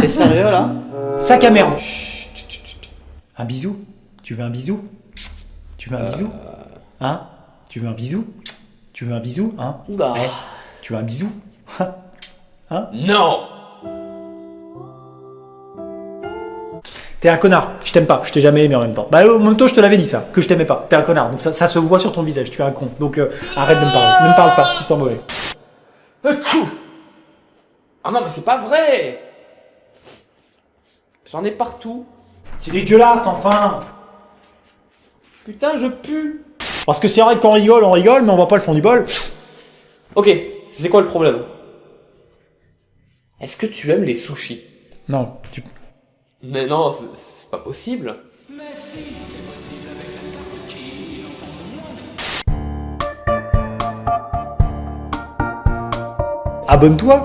T'es sérieux là? Sac à merde. Chut, chut. Un bisou? Tu veux un bisou? Tu veux un bisou? Hein? Tu veux un bisou? Tu veux un bisou? Hein? Oula. Eh, Tu veux un bisou? Non. T'es un connard, je t'aime pas, je t'ai jamais aimé en même temps. Bah en même temps je te l'avais dit ça, que je t'aimais pas. T'es un connard, donc ça, ça se voit sur ton visage, tu es un con. Donc euh, arrête de me parler, ne me parle pas, tu sens mauvais. Achou Ah non mais c'est pas vrai. J'en ai partout. C'est dégueulasse enfin. Putain, je pue. Parce que c'est vrai qu'on rigole, on rigole, mais on voit pas le fond du bol. Ok, c'est quoi le problème? Est-ce que tu aimes les sushis? Non, tu... Mais non, c'est- c'est pas possible. abonne-toi